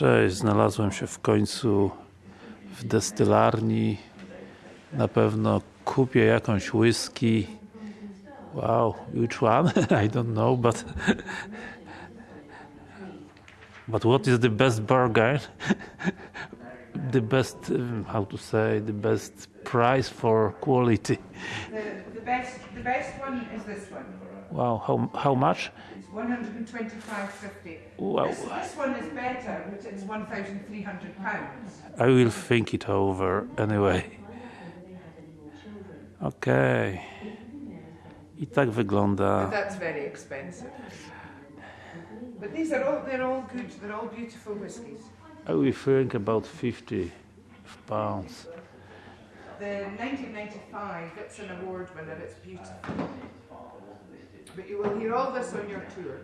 Cześć, znalazłem się w końcu w destylarni. Na pewno kupię jakąś whisky. Wow, which one? I don't know, but but what is the best burger? the best, um, how to say, the best price for quality. Best the best one is this one. Wow, how how much? It's 125.50. Wow. This, this one is better, but it's 1,300 pounds. I will think it over anyway. Okej. I tak wygląda. But that's very expensive. But these are all they're all good. They're all beautiful whiskies. I will think about 50 pounds. The 1995, it's an award winner. It's beautiful. But you will hear all this on your tour.